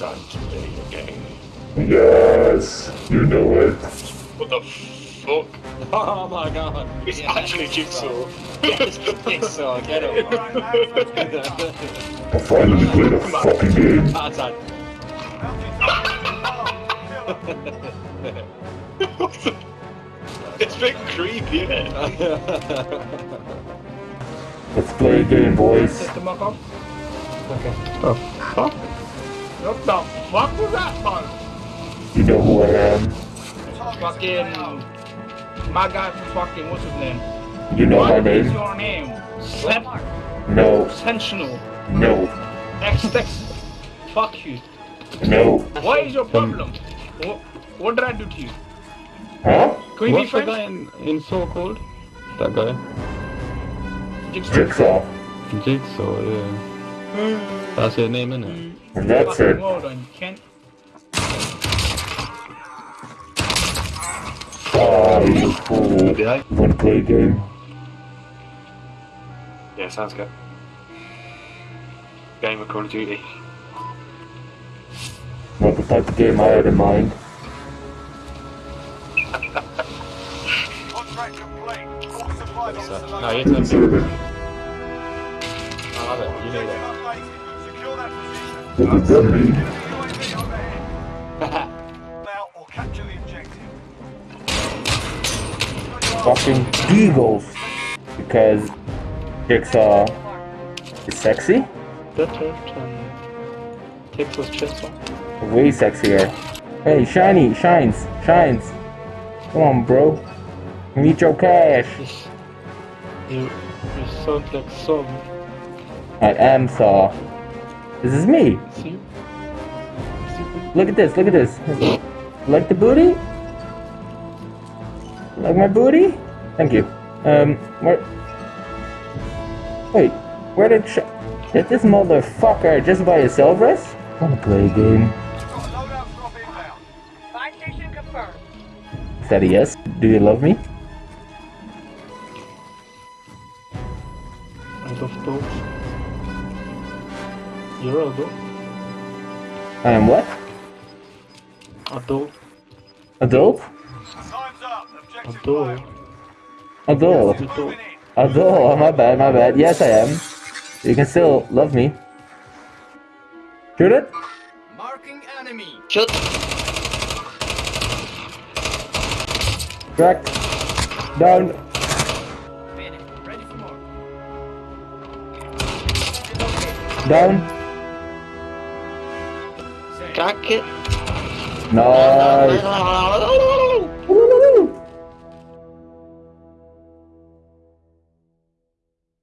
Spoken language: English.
time to play a game. Yes, you know it. What the fuck? Oh my god. It's Yeah, actually Jigsaw. Jigsaw, get him. I finally played a fucking game. Tarzan. it's a bit creepy, isn't it? Let's play a game, boys. Set the mock up. okay. Oh. What the fuck was that, man? You know who I am. Fucking. My guy from fucking. What's his name? You know what my name? What is your name? Sen- No, Sensational. no, X-Tex. Fuck you. no. What is your problem? What, what did I do to you? Huh? Can we be What's the guy in, in so called? That guy? Jigsaw. Jigsaw. Jigsaw, yeah. That's your name, innit? And that's Fucking it. well done, Kent. Oh, you. Yeah. You wanna play a game? Yeah, sounds good. Game of Call of Duty. Not the type of game I had in mind. Contract complete. All supply boxes So, are no, you does that mean? UAV overhead. Now or capture the objective. Fucking Eagles. Because Jigsaw is sexy? Better than Texas Chainsaw. Way sexier. Hey, Shiny, Shines, Shines. Come on, bro. Meet your cash. You, you sound like some. I am Saw. This is me. Look at this, look at this. Like the booty? Like my booty? Thank you. Um, where... Wait, where did Sh... Did this motherfucker just by himself rest? Wanna play a game? Got a loadout drop inbound. Buy station confirmed. Is that a yes? Do you love me? I love dogs. You're a dog. I am what? A dog. Adult? Time's up. Objective A dog. failed. Adult. A dog. Moving in. Adult. Oh, my bad, my bad. Yes, I am. You can still love me. Shoot it? Marking enemy. Shoot. Cracked. Down. Finish. Ready. Down. Crack it. Nice.